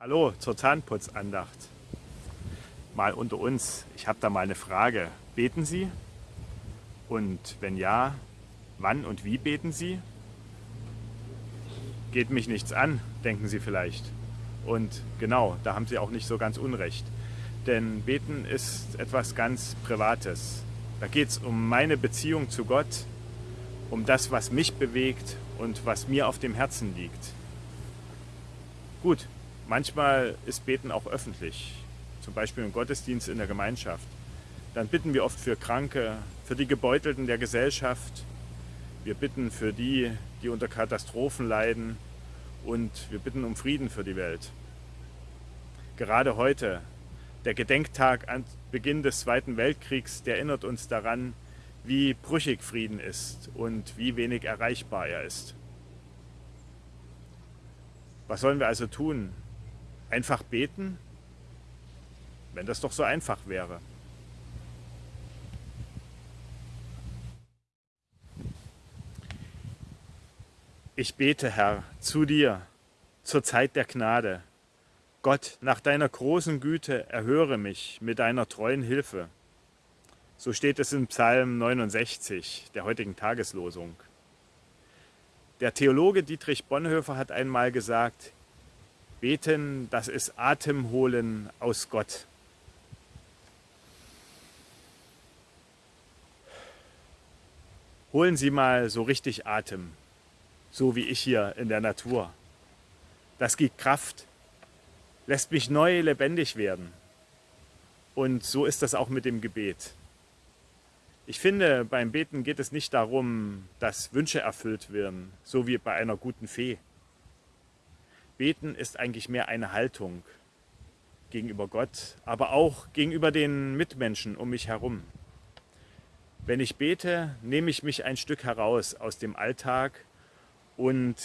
Hallo zur Zahnputzandacht. Mal unter uns, ich habe da mal eine Frage. Beten Sie? Und wenn ja, wann und wie beten Sie? Geht mich nichts an, denken Sie vielleicht. Und genau, da haben Sie auch nicht so ganz unrecht. Denn beten ist etwas ganz Privates. Da geht es um meine Beziehung zu Gott, um das, was mich bewegt und was mir auf dem Herzen liegt. Gut, Manchmal ist Beten auch öffentlich, zum Beispiel im Gottesdienst in der Gemeinschaft. Dann bitten wir oft für Kranke, für die Gebeutelten der Gesellschaft. Wir bitten für die, die unter Katastrophen leiden und wir bitten um Frieden für die Welt. Gerade heute, der Gedenktag an Beginn des Zweiten Weltkriegs, der erinnert uns daran, wie brüchig Frieden ist und wie wenig erreichbar er ist. Was sollen wir also tun, Einfach beten? Wenn das doch so einfach wäre. Ich bete, Herr, zu dir zur Zeit der Gnade. Gott, nach deiner großen Güte erhöre mich mit deiner treuen Hilfe. So steht es in Psalm 69 der heutigen Tageslosung. Der Theologe Dietrich Bonhoeffer hat einmal gesagt, Beten, das ist Atemholen aus Gott. Holen Sie mal so richtig Atem, so wie ich hier in der Natur. Das gibt Kraft, lässt mich neu lebendig werden. Und so ist das auch mit dem Gebet. Ich finde, beim Beten geht es nicht darum, dass Wünsche erfüllt werden, so wie bei einer guten Fee. Beten ist eigentlich mehr eine Haltung gegenüber Gott, aber auch gegenüber den Mitmenschen um mich herum. Wenn ich bete, nehme ich mich ein Stück heraus aus dem Alltag und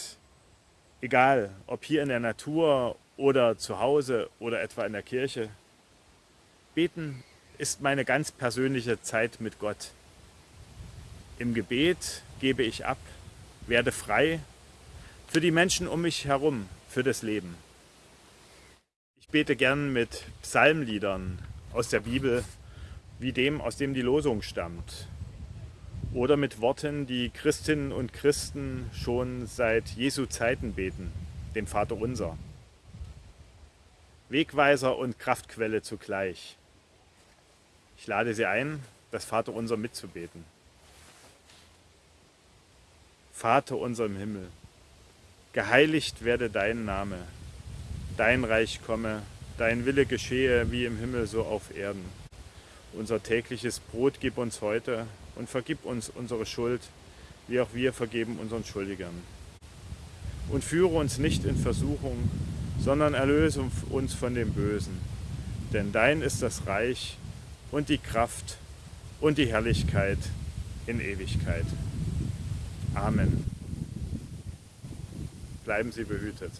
egal, ob hier in der Natur oder zu Hause oder etwa in der Kirche, beten ist meine ganz persönliche Zeit mit Gott. Im Gebet gebe ich ab, werde frei für die Menschen um mich herum, für das Leben. Ich bete gern mit Psalmliedern aus der Bibel, wie dem, aus dem die Losung stammt. Oder mit Worten, die Christinnen und Christen schon seit Jesu Zeiten beten, dem Vater Unser. Wegweiser und Kraftquelle zugleich. Ich lade Sie ein, das Vater Unser mitzubeten. Vater unser im Himmel, Geheiligt werde dein Name, dein Reich komme, dein Wille geschehe wie im Himmel so auf Erden. Unser tägliches Brot gib uns heute und vergib uns unsere Schuld, wie auch wir vergeben unseren Schuldigern. Und führe uns nicht in Versuchung, sondern erlöse uns von dem Bösen. Denn dein ist das Reich und die Kraft und die Herrlichkeit in Ewigkeit. Amen bleiben Sie behütet.